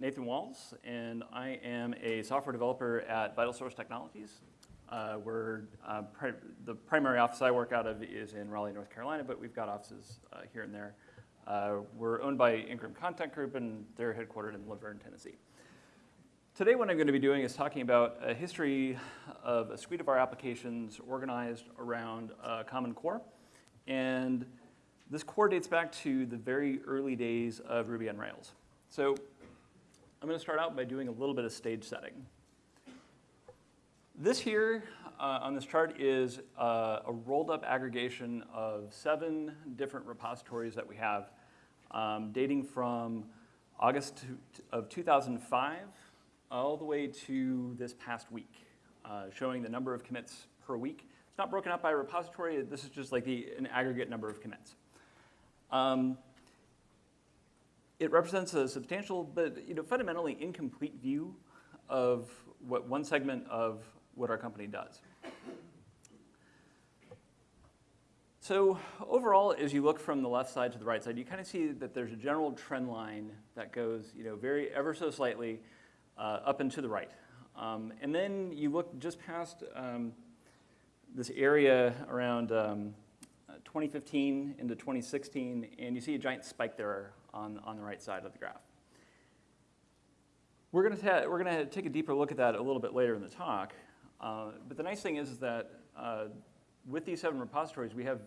Nathan Walls, and I am a software developer at VitalSource Technologies. Uh, we're, uh, pri the primary office I work out of is in Raleigh, North Carolina, but we've got offices uh, here and there. Uh, we're owned by Ingram Content Group, and they're headquartered in La Vergne, Tennessee. Today what I'm going to be doing is talking about a history of a suite of our applications organized around a common core. And this core dates back to the very early days of Ruby on Rails. So I'm going to start out by doing a little bit of stage setting. This here uh, on this chart is uh, a rolled up aggregation of seven different repositories that we have um, dating from August of 2005 all the way to this past week, uh, showing the number of commits per week. It's not broken up by repository. This is just like the, an aggregate number of commits. Um, it represents a substantial, but you know, fundamentally incomplete view of what one segment of what our company does. So overall, as you look from the left side to the right side, you kind of see that there's a general trend line that goes, you know, very ever so slightly uh, up and to the right. Um, and then you look just past um, this area around um, 2015 into 2016, and you see a giant spike there on, on the right side of the graph. We're going we're to take a deeper look at that a little bit later in the talk. Uh, but the nice thing is, is that uh, with these seven repositories, we have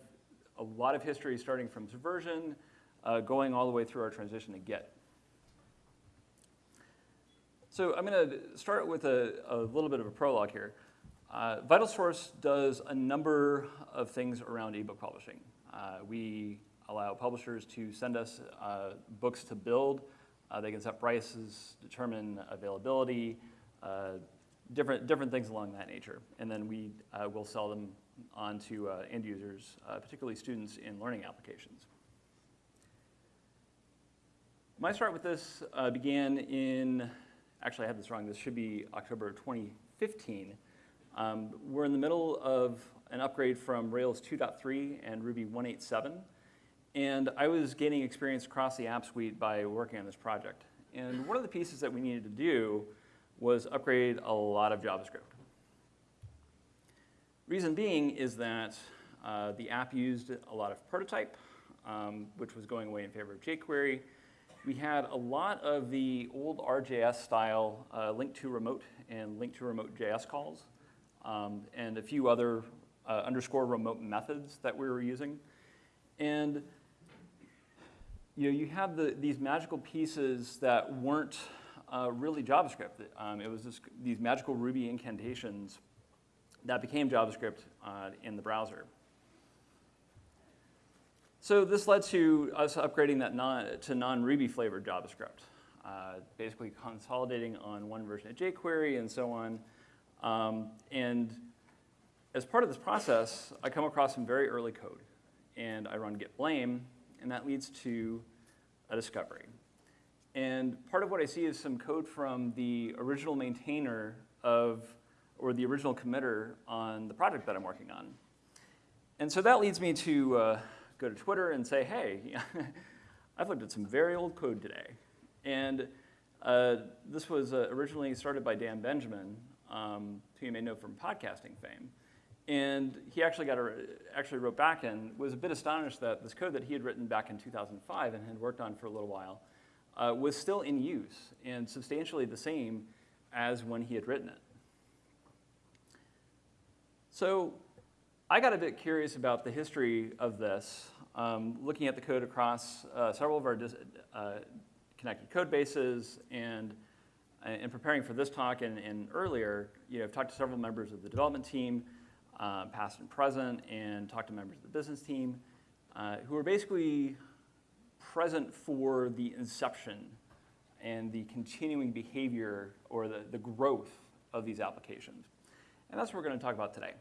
a lot of history starting from Subversion, uh, going all the way through our transition to Git. So I'm going to start with a, a, little bit of a prologue here. Uh, VitalSource does a number of things around ebook publishing. Uh, we allow publishers to send us uh, books to build. Uh, they can set prices, determine availability, uh, different, different things along that nature. And then we uh, will sell them on to end users, particularly students in learning applications. My start with this began in actually I had this wrong, this should be October 2015. Um, we're in the middle of an upgrade from Rails 2.3 and Ruby 1.8.7. And I was gaining experience across the app suite by working on this project. And one of the pieces that we needed to do was upgrade a lot of JavaScript. Reason being is that uh, the app used a lot of prototype, um, which was going away in favor of jQuery we had a lot of the old RJS style uh, link to remote and link to remote JS calls, um, and a few other uh, underscore remote methods that we were using. And you know, you had the, these magical pieces that weren't uh, really JavaScript. Um, it was this, these magical Ruby incantations that became JavaScript uh, in the browser. So this led to us upgrading that non, to non-Ruby flavored JavaScript, uh, basically consolidating on one version of jQuery and so on. Um, and as part of this process, I come across some very early code, and I run git blame, and that leads to a discovery. And part of what I see is some code from the original maintainer of, or the original committer on the project that I'm working on. And so that leads me to uh, go to Twitter and say, hey, I've looked at some very old code today. And uh, this was uh, originally started by Dan Benjamin, um, who you may know from podcasting fame. And he actually, got a, actually wrote back and was a bit astonished that this code that he had written back in 2005 and had worked on for a little while uh, was still in use and substantially the same as when he had written it. So I got a bit curious about the history of this, um, looking at the code across uh, several of our uh, connected code bases and in preparing for this talk and, and, earlier, you know, I've talked to several members of the development team, uh, past and present, and talked to members of the business team uh, who are basically present for the inception and the continuing behavior or the, the growth of these applications. And that's what we're going to talk about today.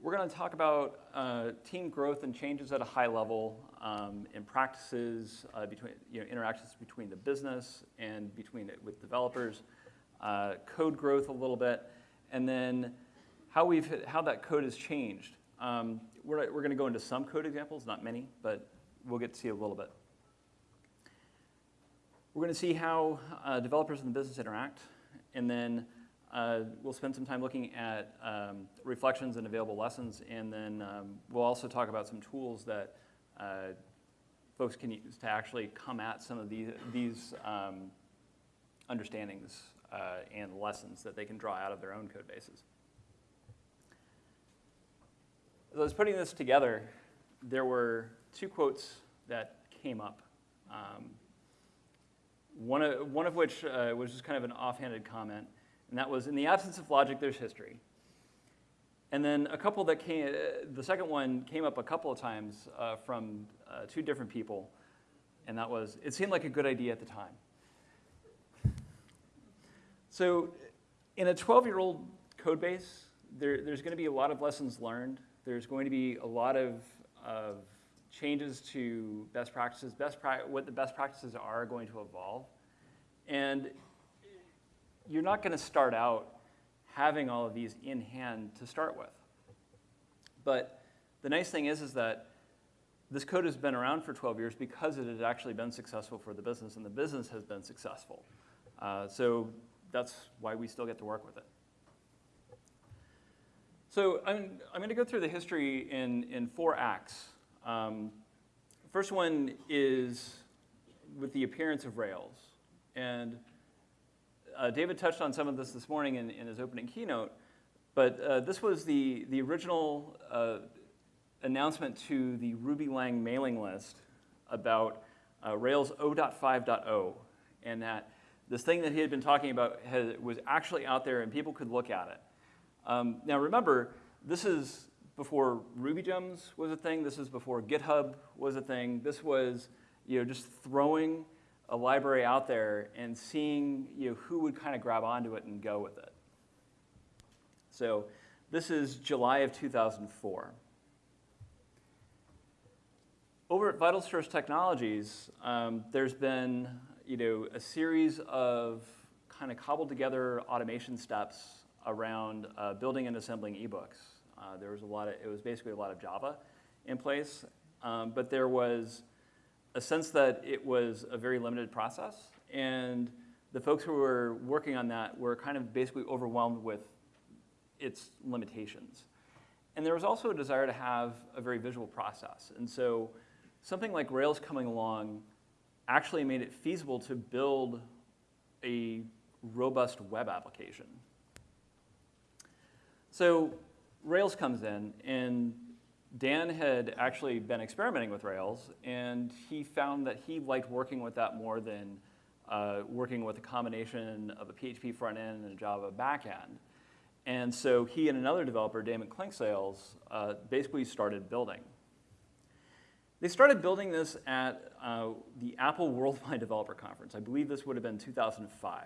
We're going to talk about uh, team growth and changes at a high level um, in practices uh, between you know, interactions between the business and between it with developers, uh, code growth a little bit, and then how we've how that code has changed. Um, we're we're going to go into some code examples, not many, but we'll get to see a little bit. We're going to see how uh, developers and the business interact, and then uh, we'll spend some time looking at um, reflections and available lessons, and then um, we'll also talk about some tools that uh, folks can use to actually come at some of these, these um, understandings uh, and lessons that they can draw out of their own code bases. As I was putting this together, there were two quotes that came up. Um, one, of, one of which uh, was just kind of an offhanded comment, and that was, in the absence of logic, there's history. And then a couple that came, uh, the second one came up a couple of times uh, from uh, two different people, and that was, it seemed like a good idea at the time. So in a 12-year-old code base, there, there's going to be a lot of lessons learned. There's going to be a lot of, of changes to best practices, best pra what the best practices are going to evolve. And you're not going to start out having all of these in hand to start with. But the nice thing is, is that this code has been around for 12 years because it has actually been successful for the business, and the business has been successful. Uh, so that's why we still get to work with it. So I'm, I'm going to go through the history in, in four acts. Um, first one is with the appearance of Rails. And uh, David touched on some of this this morning in, in his opening keynote, but uh, this was the, the original uh, announcement to the Ruby Lang mailing list about uh, Rails 0.5.0, and that this thing that he had been talking about had, was actually out there and people could look at it. Um, now remember, this is before Ruby Gems was a thing. This is before GitHub was a thing. This was you know, just throwing a library out there and seeing you know, who would kind of grab onto it and go with it. So this is July of 2004. Over at VitalSource Technologies, um, there's been you know, a series of kind of cobbled together automation steps around uh, building and assembling ebooks. Uh, there was a lot of, it was basically a lot of Java in place, um, but there was a sense that it was a very limited process, and the folks who were working on that were kind of basically overwhelmed with its limitations. And there was also a desire to have a very visual process. And so something like Rails coming along actually made it feasible to build a robust web application. So Rails comes in, and Dan had actually been experimenting with Rails, and he found that he liked working with that more than uh, working with a combination of a PHP front end and a Java back end. And so he and another developer, Damon Clinkscales, uh, basically started building. They started building this at uh, the Apple Worldwide Developer Conference. I believe this would have been 2005.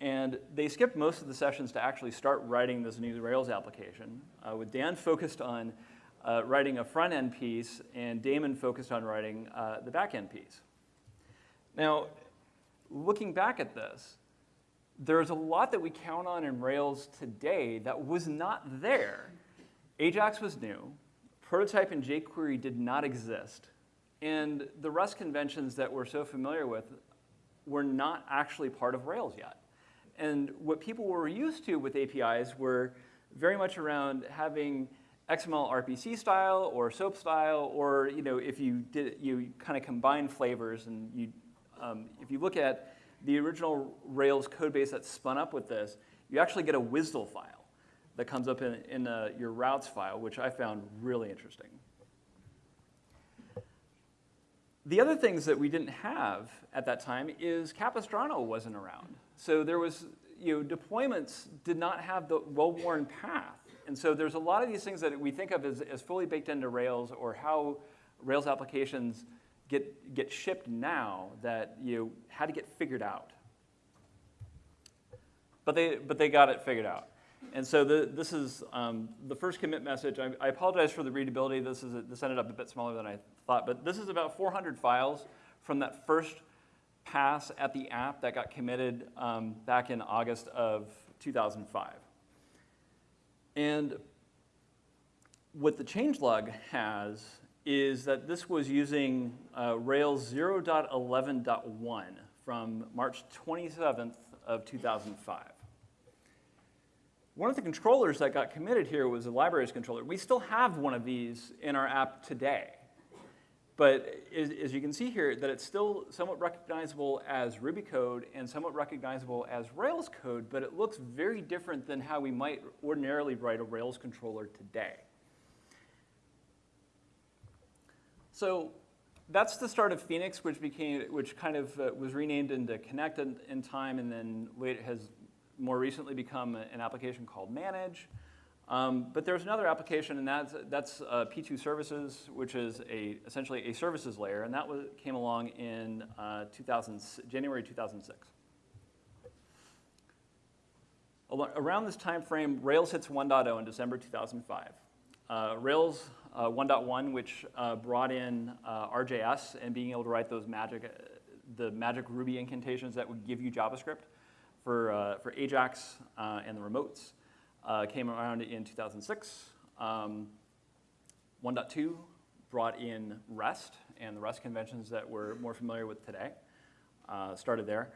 And they skipped most of the sessions to actually start writing this new Rails application, uh, with Dan focused on uh, writing a front-end piece and Damon focused on writing uh, the back-end piece. Now, looking back at this, there's a lot that we count on in Rails today that was not there. Ajax was new prototype and jQuery did not exist. And the REST conventions that we're so familiar with were not actually part of Rails yet. And what people were used to with APIs were very much around having XML RPC style or SOAP style, or you know, if you did, you kind of combine flavors and you, um, if you look at the original Rails code base that spun up with this, you actually get a WSDL file that comes up in, in uh, your routes file, which I found really interesting. The other things that we didn't have at that time is Capistrano wasn't around. So there was, you know, deployments did not have the well-worn path. And so there's a lot of these things that we think of as, as fully baked into Rails or how Rails applications get, get shipped now that you know, had to get figured out. But they, but they got it figured out. And so the, this is um, the first commit message. I, I, apologize for the readability. This, is a, this ended up a bit smaller than I thought, but this is about 400 files from that first pass at the app that got committed um, back in August of 2005. And what the changelog has is that this was using uh, Rails 0.11.1 from March 27th of 2005. One of the controllers that got committed here was the libraries controller. We still have one of these in our app today. But as, as, you can see here, that it's still somewhat recognizable as Ruby code and somewhat recognizable as Rails code, but it looks very different than how we might ordinarily write a Rails controller today. So that's the start of Phoenix, which became, which kind of uh, was renamed into Connect in, in time, and then later has more recently become an application called Manage. Um, but there's another application, and that's, that's uh, P2 Services, which is a, essentially a services layer, and that was, came along in uh, 2000, January 2006. Around this time frame, Rails hits 1.0 in December 2005. Uh, Rails uh, 1.1, which uh, brought in uh, RJS and being able to write those magic, the magic Ruby incantations that would give you JavaScript for, for Ajax and the remotes uh, came around in 2006. Um, 1.2 brought in REST and the REST conventions that we're more familiar with today. Uh, started there.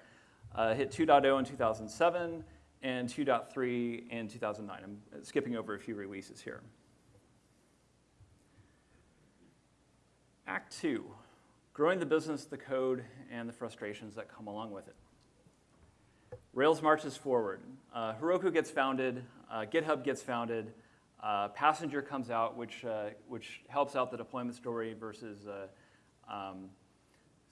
Uh, hit 2.0 in 2007 and 2.3 in 2009. I'm skipping over a few releases here. Act two, growing the business, the code, and the frustrations that come along with it. Rails marches forward. Uh, Heroku gets founded, uh, GitHub gets founded, uh, Passenger comes out, which, uh, which helps out the deployment story versus, uh, um,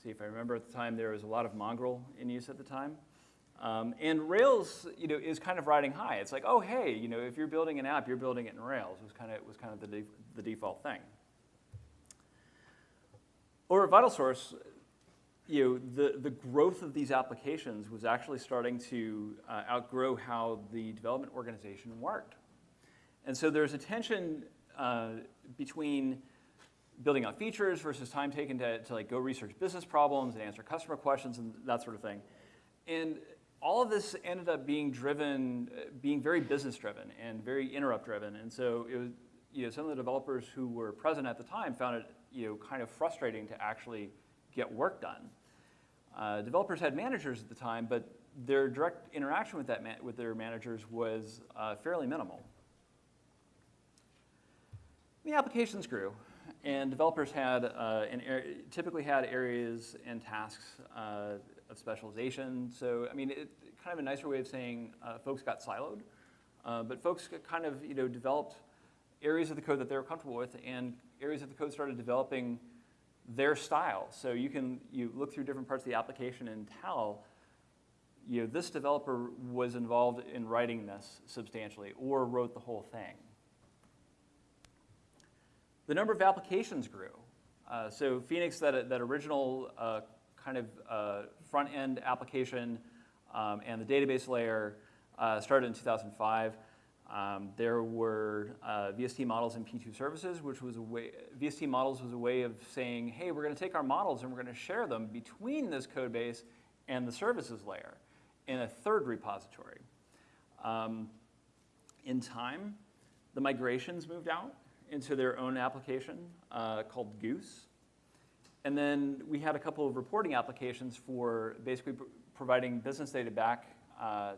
see if I remember at the time, there was a lot of Mongrel in use at the time. Um, and Rails, you know, is kind of riding high. It's like, oh, hey, you know, if you're building an app, you're building it in Rails. Was kind of, was kind of the, de the default thing. Or at VitalSource, you know, the, the growth of these applications was actually starting to uh, outgrow how the development organization worked. And so there's a tension uh, between building out features versus time taken to, to like go research business problems and answer customer questions and that sort of thing. And all of this ended up being driven, being very business driven and very interrupt driven. And so it was, you know, some of the developers who were present at the time found it, you know, kind of frustrating to actually get work done. Uh, developers had managers at the time, but their direct interaction with, that with their managers was uh, fairly minimal. The applications grew, and developers had uh, typically had areas and tasks uh, of specialization. So, I mean, it, kind of a nicer way of saying uh, folks got siloed, uh, but folks kind of, you know, developed areas of the code that they were comfortable with, and areas of the code started developing their style. So you can you look through different parts of the application and tell, you know, this developer was involved in writing this substantially or wrote the whole thing. The number of applications grew. Uh, so Phoenix, that, that original uh, kind of uh, front-end application um, and the database layer uh, started in 2005. Um, there were uh, VST models and P2 services, which was a way, VST models was a way of saying, hey, we're gonna take our models and we're gonna share them between this code base and the services layer in a third repository. Um, in time, the migrations moved out into their own application uh, called Goose. And then we had a couple of reporting applications for basically pr providing business data back uh,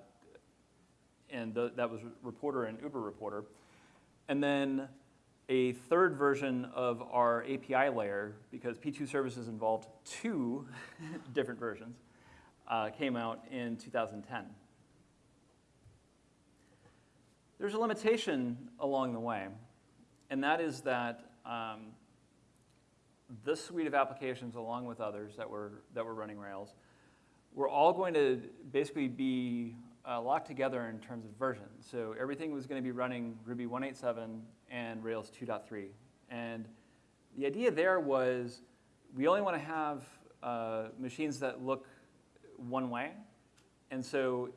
and the, that was Reporter and Uber Reporter. And then a third version of our API layer, because P2 services involved two different versions, uh, came out in 2010. There's a limitation along the way, and that is that um, this suite of applications, along with others that were, that were running Rails, were all going to basically be uh, locked together in terms of version. So everything was going to be running Ruby 187 and Rails 2.3. And the idea there was we only want to have uh, machines that look one way. And so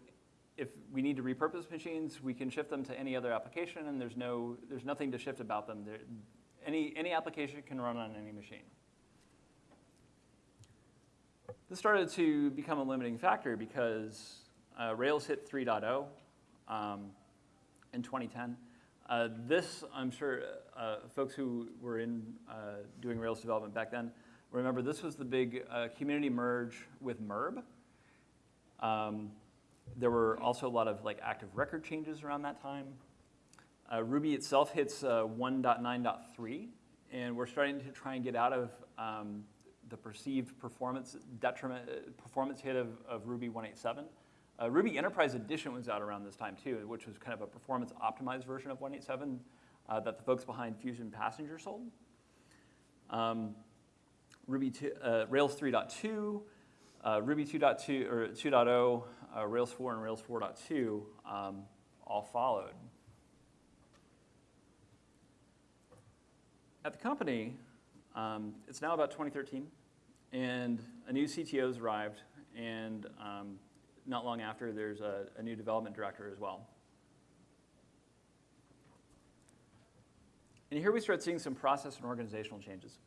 if we need to repurpose machines, we can shift them to any other application, and there's, no, there's nothing to shift about them. There, any, any application can run on any machine. This started to become a limiting factor because uh, Rails hit 3.0 um, in 2010. Uh, this, I'm sure uh, folks who were in uh, doing Rails development back then remember this was the big uh, community merge with MERB. Um, there were also a lot of like active record changes around that time. Uh, Ruby itself hits uh, 1.9.3, and we're starting to try and get out of um, the perceived performance detriment, performance hit of, of Ruby 187. Uh, Ruby Enterprise Edition was out around this time too, which was kind of a performance optimized version of 187 uh, that the folks behind Phusion Passenger sold. Um, Ruby 2, uh, Rails 3.2, uh, Ruby 2.2 or 2.0, uh, Rails 4 and Rails 4.2 um, all followed. At the company, um, it's now about 2013, and a new CTO has arrived, and um, not long after, there's a, a new development director as well. And here we start seeing some process and organizational changes.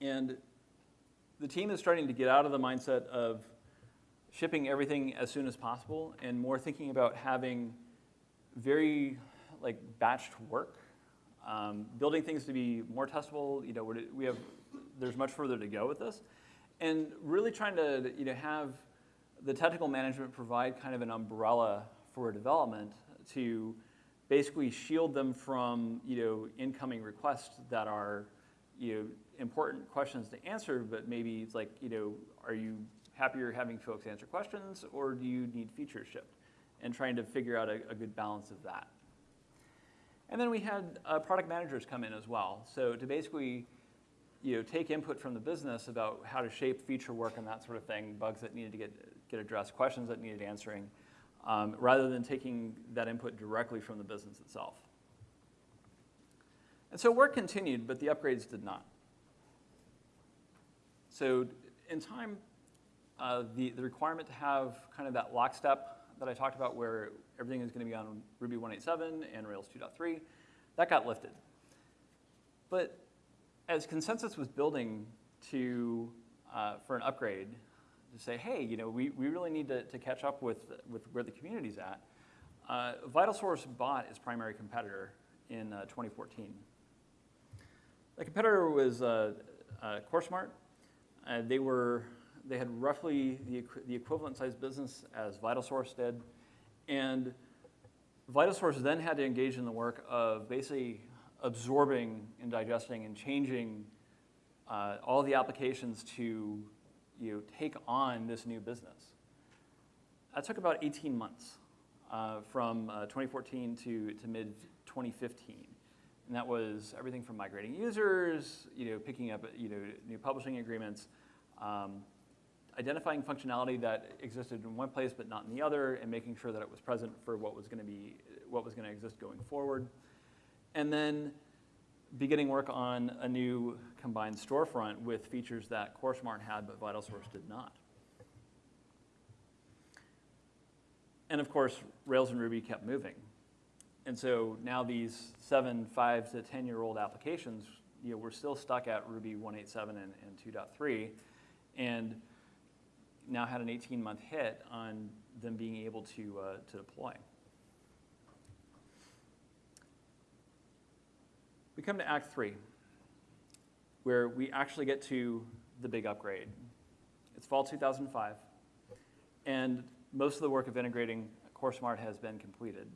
And the team is starting to get out of the mindset of shipping everything as soon as possible and more thinking about having very like batched work, um, building things to be more testable. You know, we have there's much further to go with this, and really trying to you know have the technical management provide kind of an umbrella for development to basically shield them from you know incoming requests that are you know important questions to answer, but maybe it's like you know are you happier having folks answer questions or do you need features shipped? And trying to figure out a, a good balance of that. And then we had uh, product managers come in as well. So to basically you know, take input from the business about how to shape feature work and that sort of thing, bugs that needed to get, get addressed, questions that needed answering, um, rather than taking that input directly from the business itself. And so work continued, but the upgrades did not. So in time, uh, the, the requirement to have kind of that lockstep that I talked about where everything is going to be on Ruby 187 and Rails 2.3, that got lifted. But as consensus was building to, uh, for an upgrade, to say, hey, you know, we, we really need to, to catch up with, with where the community's at, uh, VitalSource bought its primary competitor in uh, 2014. The competitor was uh, uh, CourseSmart. Uh, they were they had roughly the, the equivalent size business as VitalSource did. And VitalSource then had to engage in the work of basically absorbing and digesting and changing uh, all the applications to you take on this new business. That took about 18 months uh, from uh, 2014 to, to mid 2015. And that was everything from migrating users, you know, picking up you know, new publishing agreements, um, identifying functionality that existed in one place but not in the other, and making sure that it was present for what was going to be what was going to exist going forward, and then beginning work on a new combined storefront with features that CourseSmart had but VitalSource did not. And of course, Rails and Ruby kept moving. And so now these seven, five to 10 year old applications, you know, we're still stuck at Ruby 187 and, and 2.3. And now had an 18 month hit on them being able to, uh, to deploy. We come to Act 3, where we actually get to the big upgrade. It's fall 2005, and most of the work of integrating CourseSmart has been completed.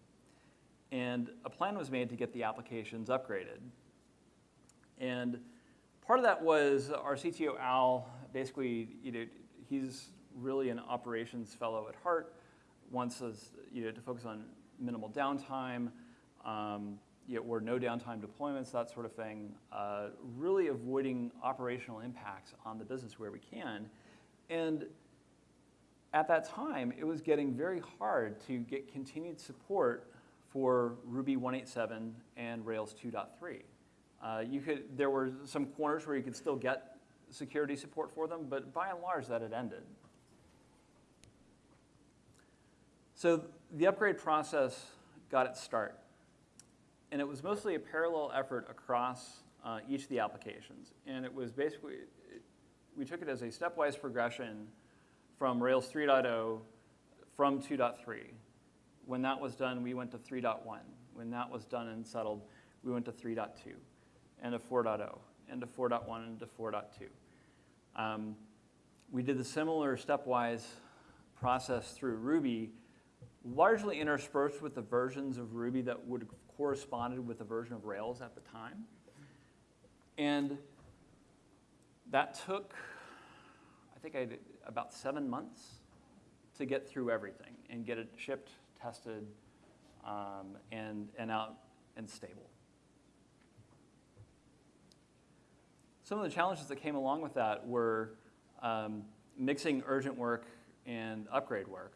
And a plan was made to get the applications upgraded. And part of that was our CTO, Al, basically, you know, he's really an operations fellow at heart, wants us you know, to focus on minimal downtime, um, you know, or no downtime deployments, that sort of thing, uh, really avoiding operational impacts on the business where we can. And at that time, it was getting very hard to get continued support for Ruby 187 and Rails 2.3. Uh, you could, there were some corners where you could still get security support for them, but by and large, that had ended. So the upgrade process got its start. And it was mostly a parallel effort across uh, each of the applications. And it was basically, we took it as a stepwise progression from Rails 3.0 from 2.3. When that was done, we went to 3.1. When that was done and settled, we went to 3.2 and to 4.0 and to 4.1 and to 4.2. Um, we did the similar stepwise process through Ruby, largely interspersed with the versions of Ruby that would corresponded with the version of Rails at the time. And that took, I think I did about seven months to get through everything and get it shipped, tested, um, and, and out and stable. Some of the challenges that came along with that were um, mixing urgent work and upgrade work.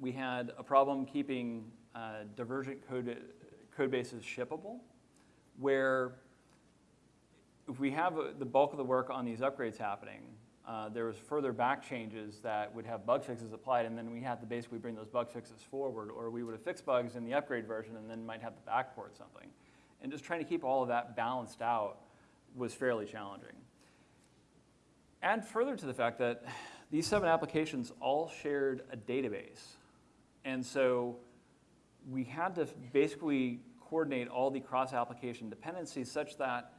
We had a problem keeping uh, divergent code, code bases shippable, where if we have a, the bulk of the work on these upgrades happening, uh, there was further back changes that would have bug fixes applied, and then we had to basically bring those bug fixes forward, or we would have fixed bugs in the upgrade version and then might have to backport something. And just trying to keep all of that balanced out was fairly challenging. Add further to the fact that these seven applications all shared a database. And so we had to basically coordinate all the cross-application dependencies such that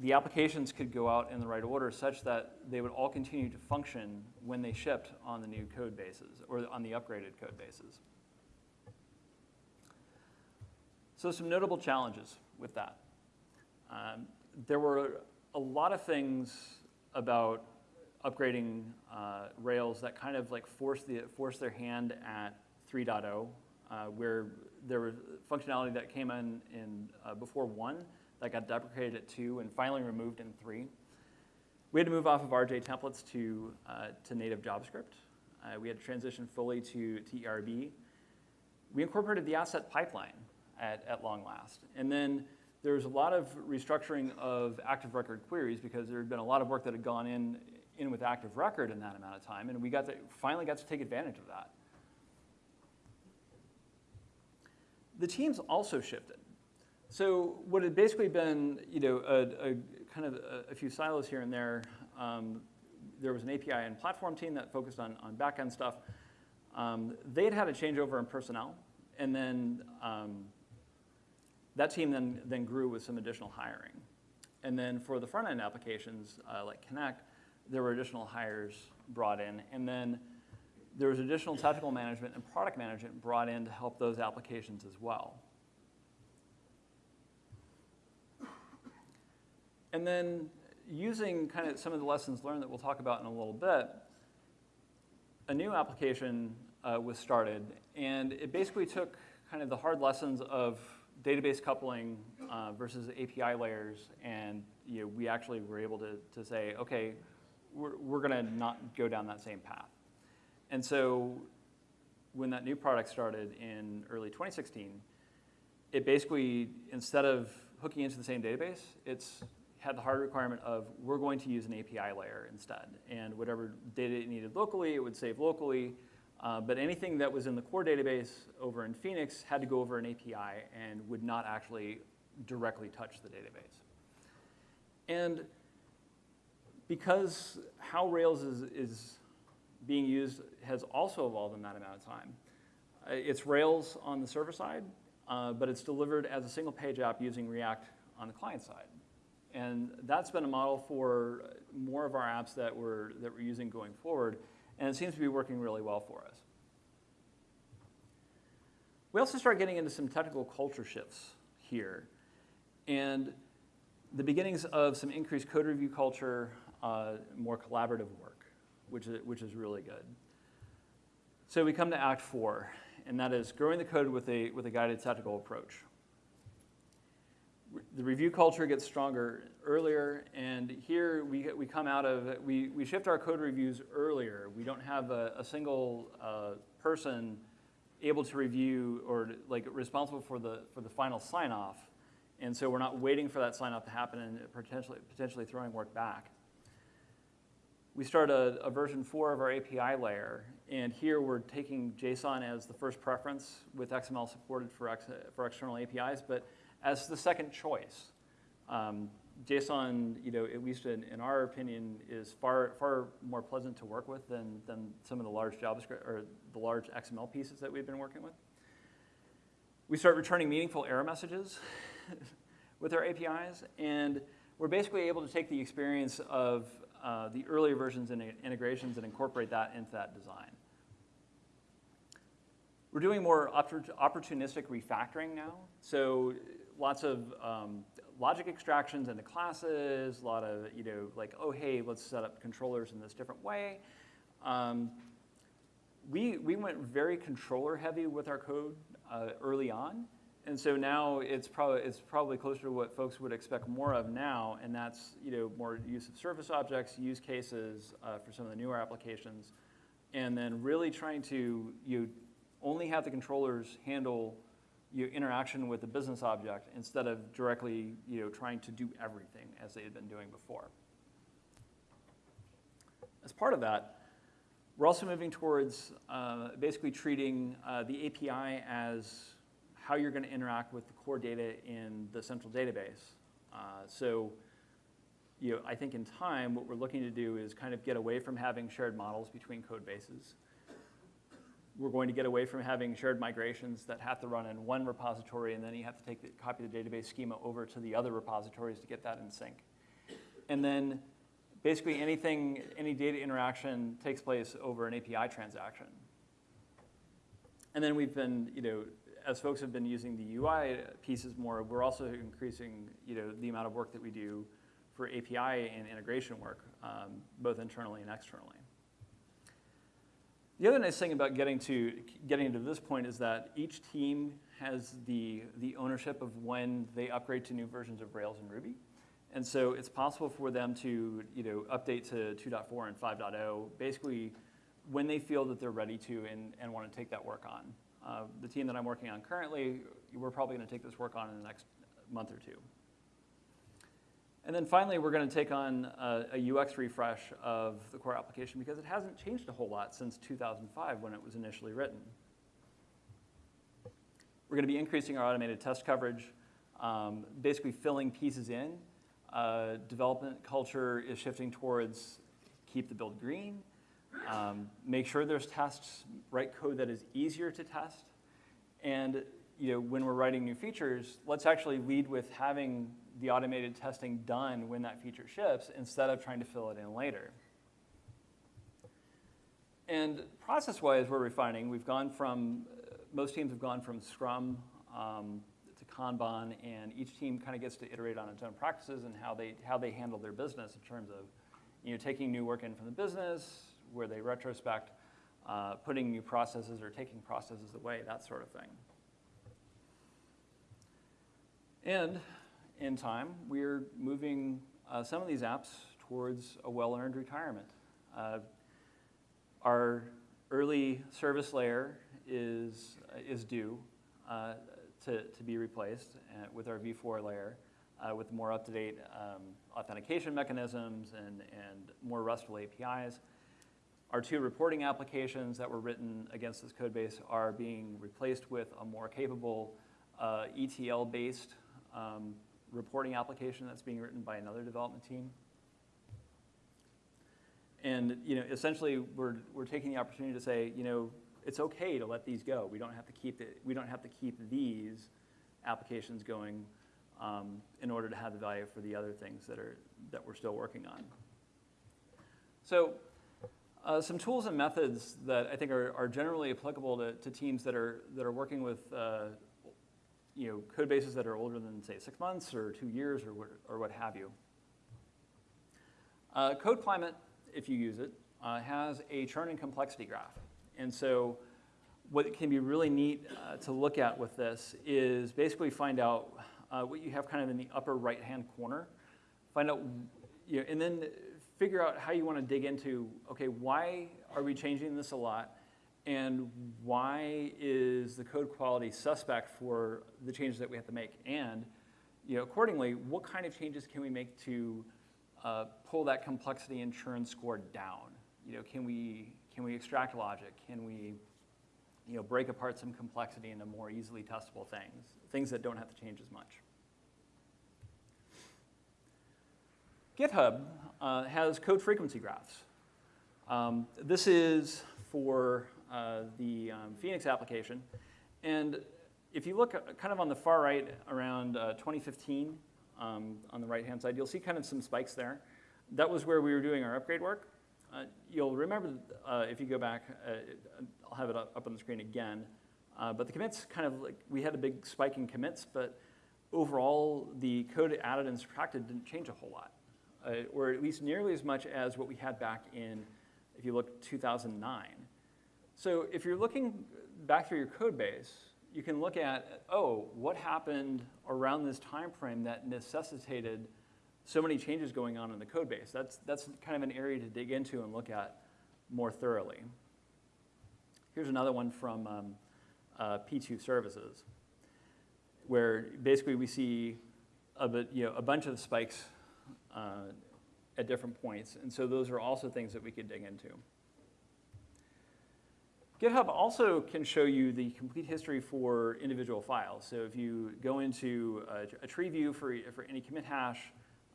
the applications could go out in the right order such that they would all continue to function when they shipped on the new code bases or on the upgraded code bases. So some notable challenges with that. Um, there were a lot of things about upgrading uh, Rails that kind of like forced, the, forced their hand at 3.0, uh, where there was functionality that came in, in uh, before 1 that got deprecated at 2 and finally removed in 3. We had to move off of RJ templates to, uh, to native JavaScript. Uh, we had to transition fully to, to ERB. We incorporated the asset pipeline at, at long last. And then there was a lot of restructuring of active record queries because there had been a lot of work that had gone in, in with active record in that amount of time, and we got to, finally got to take advantage of that. The teams also shifted. So what had basically been, you know, a, a kind of a, a, few silos here and there, um, there was an API and platform team that focused on, on back-end stuff. Um, they had had a changeover in personnel, and then um, that team then, then grew with some additional hiring. And then for the front-end applications, uh, like Connect, there were additional hires brought in. And then there was additional technical management and product management brought in to help those applications as well. And then using kind of some of the lessons learned that we'll talk about in a little bit, a new application uh, was started, and it basically took kind of the hard lessons of database coupling uh, versus API layers, and you know, we actually were able to, to say, okay, we're, we're gonna not go down that same path. And so when that new product started in early 2016, it basically, instead of hooking into the same database, it's had the hard requirement of we're going to use an API layer instead. And whatever data it needed locally, it would save locally. Uh, but anything that was in the core database over in Phoenix had to go over an API and would not actually directly touch the database. And because how Rails is, is being used has also evolved in that amount of time. Uh, it's Rails on the server side, uh, but it's delivered as a single page app using React on the client side. And that's been a model for more of our apps that we're, that we're using going forward, and it seems to be working really well for us. We also start getting into some technical culture shifts here, and the beginnings of some increased code review culture, uh, more collaborative work, which is, which is really good. So we come to Act Four, and that is growing the code with a, with a guided technical approach the review culture gets stronger earlier, and here we, we come out of, we, we shift our code reviews earlier. We don't have a, a single uh, person able to review or like responsible for the, for the final sign off. And so we're not waiting for that sign off to happen and potentially, potentially throwing work back. We start a, a version four of our API layer, and here we're taking JSON as the first preference with XML supported for, ex, for external APIs, but as the second choice. Um, JSON, you know, at least in, in, our opinion, is far far more pleasant to work with than, than some of the large JavaScript or the large XML pieces that we've been working with. We start returning meaningful error messages with our APIs, and we're basically able to take the experience of uh, the earlier versions and integrations and incorporate that into that design. We're doing more opportunistic refactoring now. So lots of um, logic extractions into classes, a lot of, you know, like, oh, hey, let's set up controllers in this different way. Um, we, we went very controller heavy with our code uh, early on. And so now it's probably, it's probably closer to what folks would expect more of now, and that's you know, more use of service objects, use cases uh, for some of the newer applications, and then really trying to you only have the controllers handle your interaction with the business object instead of directly you know, trying to do everything as they had been doing before. As part of that, we're also moving towards uh, basically treating uh, the API as how you're going to interact with the core data in the central database. Uh, so you know, I think in time, what we're looking to do is kind of get away from having shared models between code bases we're going to get away from having shared migrations that have to run in one repository and then you have to take the copy the database schema over to the other repositories to get that in sync. And then basically anything, any data interaction takes place over an API transaction. And then we've been, you know, as folks have been using the UI pieces more, we're also increasing, you know, the amount of work that we do for API and integration work, um, both internally and externally. The other nice thing about getting to, getting to this point is that each team has the, the ownership of when they upgrade to new versions of Rails and Ruby. And so it's possible for them to you know, update to 2.4 and 5.0 basically when they feel that they're ready to and, and want to take that work on. Uh, the team that I'm working on currently, we're probably going to take this work on in the next month or two. And then finally, we're going to take on a, a, UX refresh of the core application because it hasn't changed a whole lot since 2005 when it was initially written. We're going to be increasing our automated test coverage, um, basically filling pieces in. Uh, development culture is shifting towards keep the build green, um, make sure there's tests, write code that is easier to test, and you know, when we're writing new features, let's actually lead with having the automated testing done when that feature ships instead of trying to fill it in later. And process-wise, we're refining. We've gone from, most teams have gone from Scrum um, to Kanban, and each team kind of gets to iterate on its own practices and how they, how they handle their business in terms of you know, taking new work in from the business, where they retrospect, uh, putting new processes or taking processes away, that sort of thing. And in time, we're moving uh, some of these apps towards a well-earned retirement. Uh, our early service layer is, is due uh, to, to be replaced uh, with our V4 layer uh, with more up-to-date um, authentication mechanisms and, and more RESTful APIs. Our two reporting applications that were written against this code base are being replaced with a more capable uh, ETL-based um, reporting application that's being written by another development team. And you know, essentially, we're, we're taking the opportunity to say, you know, it's okay to let these go. We don't have to keep it. We don't have to keep these applications going um, in order to have the value for the other things that are that we're still working on. So, uh, some tools and methods that I think are, are generally applicable to, to teams that are that are working with uh, you know, code bases that are older than, say, six months or two years or what, or what have you. Uh, code climate, if you use it, uh, has a churn and complexity graph. And so what can be really neat uh, to look at with this is basically find out uh, what you have kind of in the upper right-hand corner, find out, you know, and then figure out how you want to dig into, okay, why are we changing this a lot? and why is the code quality suspect for the changes that we have to make? And you know, accordingly, what kind of changes can we make to uh, pull that complexity and churn score down? You know, can we, can we extract logic? Can we you know, break apart some complexity into more easily testable things, things that don't have to change as much? GitHub uh, has code frequency graphs. Um, this is for uh, the um, Phoenix application. And if you look kind of on the far right around uh, 2015, um, on the right-hand side, you'll see kind of some spikes there. that was where we were doing our upgrade work. Uh, you'll remember uh, if you go back, uh, I'll have it up, up on the screen again. Uh, but the commits kind of like, we had a big spike in commits, but overall the code added and subtracted didn't change a whole lot, uh, or at least nearly as much as what we had back in, if you look 2009. So if you're looking back through your code base, you can look at, oh, what happened around this time frame that necessitated so many changes going on in the code base. That's, that's kind of an area to dig into and look at more thoroughly. Here's another one from um, uh, P2 services, where basically we see a, bit, you know, a bunch of spikes uh, at different points. And so those are also things that we could dig into. GitHub also can show you the complete history for individual files. So if you go into a, a tree view for, for any commit hash,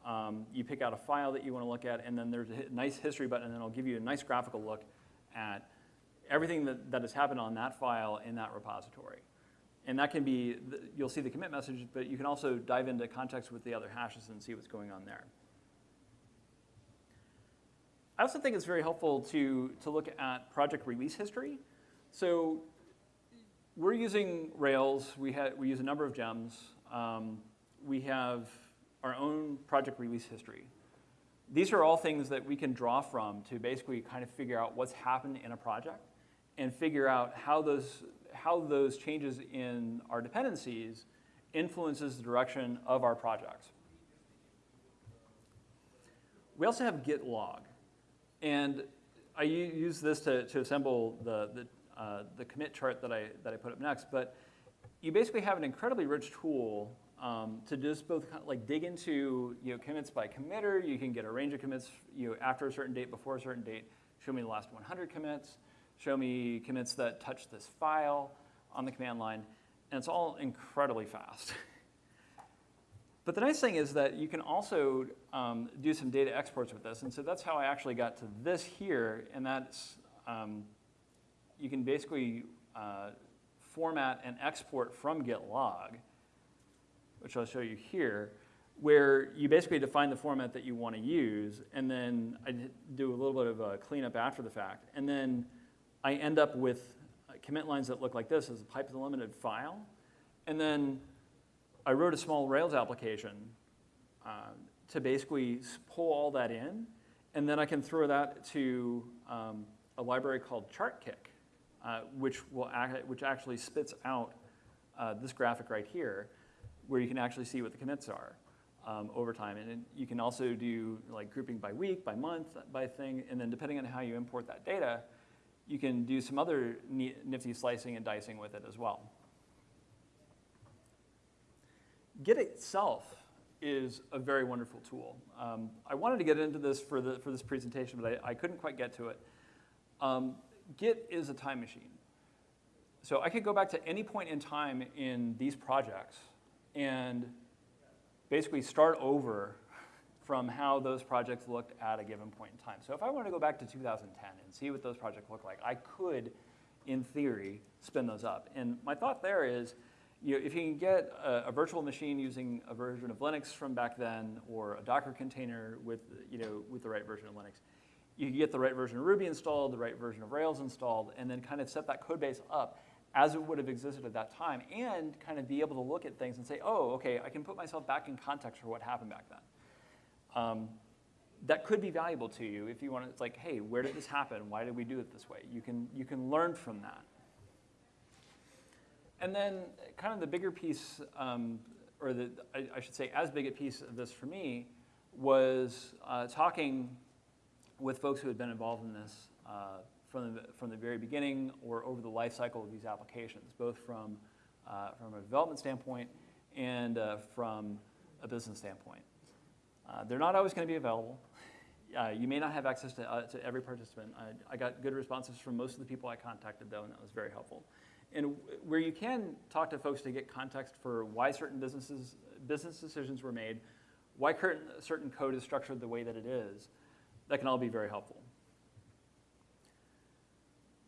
um, you pick out a file that you want to look at, and then there's a nice history button, and it'll give you a nice graphical look at everything that, that has happened on that file in that repository. And that can be, you'll see the commit message, but you can also dive into context with the other hashes and see what's going on there. I also think it's very helpful to, to look at project release history. So we're using Rails. We, we use a number of gems. Um, we have our own project release history. These are all things that we can draw from to basically kind of figure out what's happened in a project and figure out how those, how those changes in our dependencies influences the direction of our projects. We also have git log. And I use this to, to assemble the, the uh, the commit chart that I, that I put up next. But you basically have an incredibly rich tool um, to just both kind of like dig into you know, commits by committer. You can get a range of commits you know, after a certain date, before a certain date. Show me the last 100 commits. Show me commits that touch this file on the command line. And it's all incredibly fast. But the nice thing is that you can also um, do some data exports with this. And so that's how I actually got to this here. And that's um, you can basically uh, format and export from git log, which I'll show you here, where you basically define the format that you want to use, and then I do a little bit of a cleanup after the fact, and then I end up with commit lines that look like this as a pipe delimited file, and then I wrote a small Rails application uh, to basically pull all that in, and then I can throw that to um, a library called ChartKick, uh, which, will act, which actually spits out uh, this graphic right here, where you can actually see what the commits are um, over time. And you can also do like grouping by week, by month, by thing, and then depending on how you import that data, you can do some other nifty slicing and dicing with it as well. Git itself is a very wonderful tool. Um, I wanted to get into this for, the, for this presentation, but I, I couldn't quite get to it. Um, Git is a time machine. So I could go back to any point in time in these projects and basically start over from how those projects looked at a given point in time. So if I wanted to go back to 2010 and see what those projects look like, I could, in theory, spin those up. And my thought there is, you know, if you can get a, a, virtual machine using a version of Linux from back then, or a Docker container with, you know, with the right version of Linux, you can get the right version of Ruby installed, the right version of Rails installed, and then kind of set that code base up as it would have existed at that time, and kind of be able to look at things and say, oh, okay, I can put myself back in context for what happened back then. Um, that could be valuable to you if you want to, it's like, hey, where did this happen? Why did we do it this way? You can, you can learn from that. And then kind of the bigger piece, um, or the, I, I, should say as big a piece of this for me, was uh, talking with folks who had been involved in this uh, from, the, from the very beginning or over the life cycle of these applications, both from, uh, from a development standpoint and uh, from a business standpoint. Uh, they're not always going to be available. Uh, you may not have access to, uh, to every participant. I, I got good responses from most of the people I contacted, though, and that was very helpful. And where you can talk to folks to get context for why certain businesses, business decisions were made, why certain code is structured the way that it is, that can all be very helpful.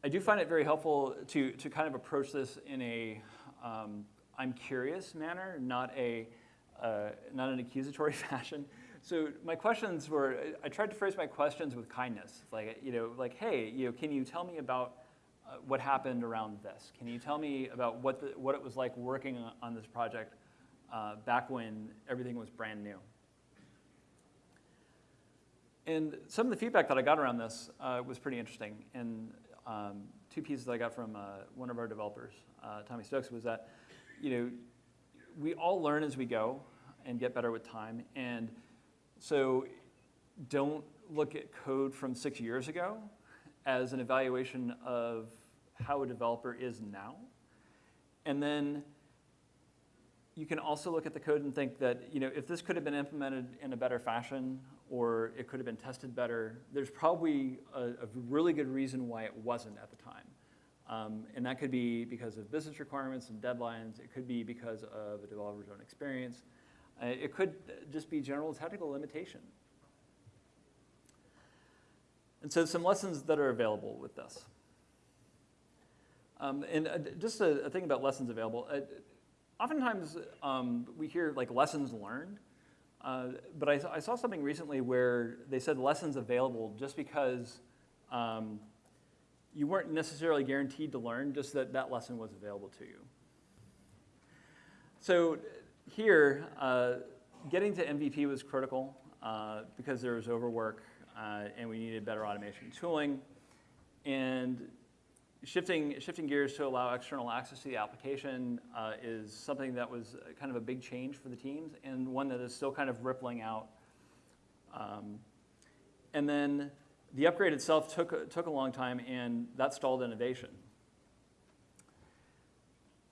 I do find it very helpful to, to kind of approach this in a um, I'm curious manner, not, a, uh, not an accusatory fashion. So my questions were, I tried to phrase my questions with kindness, like, you know, like, hey, you know, can you tell me about what happened around this? Can you tell me about what, the, what it was like working on this project uh, back when everything was brand new? And some of the feedback that I got around this uh, was pretty interesting. And um, two pieces that I got from uh, one of our developers, uh, Tommy Stokes, was that, you know, we all learn as we go and get better with time. And so don't look at code from six years ago as an evaluation of how a developer is now. And then you can also look at the code and think that you know, if this could have been implemented in a better fashion or it could have been tested better, there's probably a, a really good reason why it wasn't at the time. Um, and that could be because of business requirements and deadlines. It could be because of a developer's own experience. Uh, it could just be general technical limitation. And so some lessons that are available with this. Um, and uh, just a, a, thing about lessons available. Uh, oftentimes um, we hear like lessons learned, uh, but I, I, saw something recently where they said lessons available just because um, you weren't necessarily guaranteed to learn, just that that lesson was available to you. So here, uh, getting to MVP was critical uh, because there was overwork uh, and we needed better automation tooling. And shifting, shifting gears to allow external access to the application uh, is something that was kind of a big change for the teams and one that is still kind of rippling out. Um, and then the upgrade itself took, took a long time and that stalled innovation.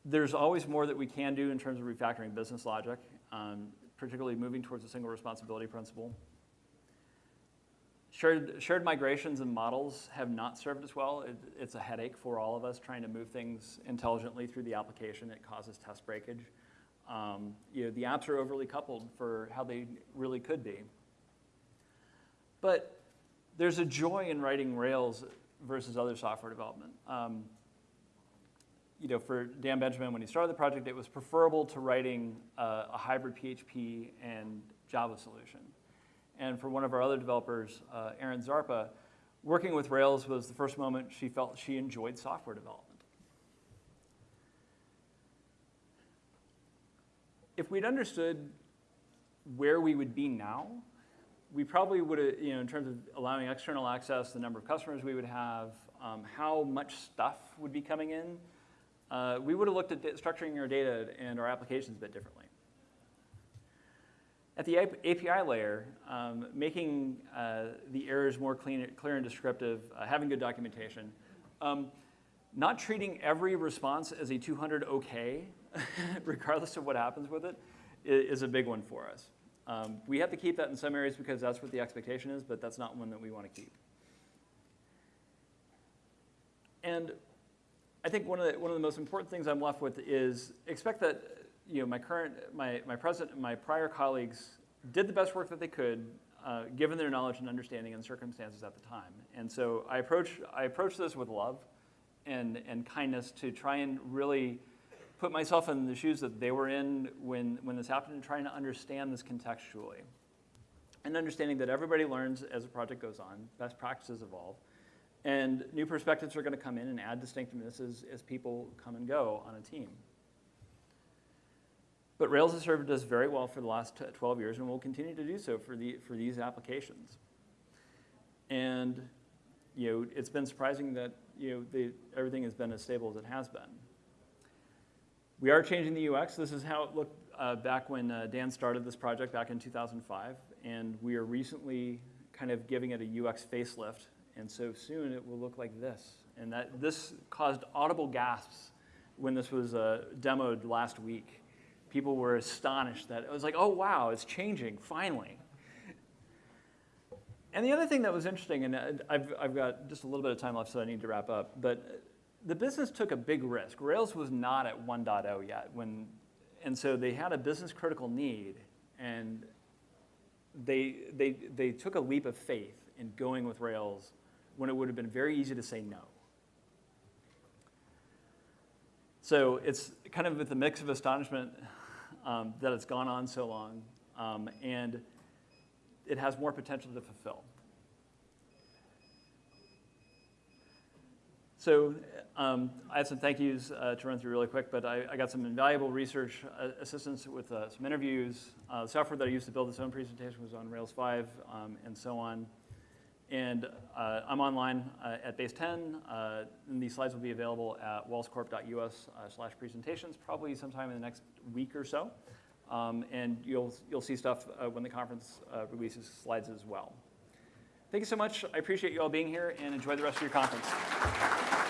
There's always more that we can do in terms of refactoring business logic, um, particularly moving towards a single responsibility principle. Shared, shared migrations and models have not served us well. It, it's a headache for all of us trying to move things intelligently through the application. It causes test breakage. Um, you know, the apps are overly coupled for how they really could be. But there's a joy in writing Rails versus other software development. Um, you know, for Dan Benjamin, when he started the project, it was preferable to writing a hybrid PHP and Java solution. And for one of our other developers, uh, Erin Zarpa, working with Rails was the first moment she felt she enjoyed software development. If we'd understood where we would be now, we probably would have, you know, in terms of allowing external access, the number of customers we would have, um, how much stuff would be coming in, uh, we would have looked at structuring our data and our applications a bit differently. At the API layer, um, making uh, the errors more clean, clear and descriptive, uh, having good documentation, um, not treating every response as a 200 OK, regardless of what happens with it, is a big one for us. Um, we have to keep that in some areas because that's what the expectation is, but that's not one that we want to keep. And I think one of the, one of the most important things I'm left with is expect that you know, my current, my, my present, my prior colleagues did the best work that they could, uh, given their knowledge and understanding and circumstances at the time. And so I approach, I approach this with love and, and kindness to try and really put myself in the shoes that they were in when, when this happened and trying to understand this contextually. And understanding that everybody learns as a project goes on, best practices evolve, and new perspectives are going to come in and add distinctiveness as, as people come and go on a team. But Rails has served us very well for the last 12 years and will continue to do so for, the, for these applications. And you know, it's been surprising that you know, the, everything has been as stable as it has been. We are changing the UX. This is how it looked uh, back when uh, Dan started this project back in 2005. And we are recently kind of giving it a UX facelift and so soon it will look like this. And that, this caused audible gasps when this was uh, demoed last week. People were astonished that it was like, oh wow, it's changing, finally. And the other thing that was interesting, and uh, I've, I've got just a little bit of time left, so I need to wrap up, but the business took a big risk. Rails was not at 1.0 yet, when, and so they had a business critical need, and they, they, they took a leap of faith in going with Rails when it would have been very easy to say no. So it's kind of with a mix of astonishment um, that it's gone on so long. Um, and it has more potential to fulfill. So um, I have some thank yous uh, to run through really quick, but I, I got some invaluable research uh, assistance with uh, some interviews. Uh, the software that I used to build this own presentation was on Rails 5 um, and so on. And uh, I'm online uh, at Base 10, uh, and these slides will be available at wellscorp.us uh, slash presentations, probably sometime in the next week or so. Um, and you'll, you'll see stuff uh, when the conference uh, releases slides as well. Thank you so much. I appreciate you all being here, and enjoy the rest of your conference.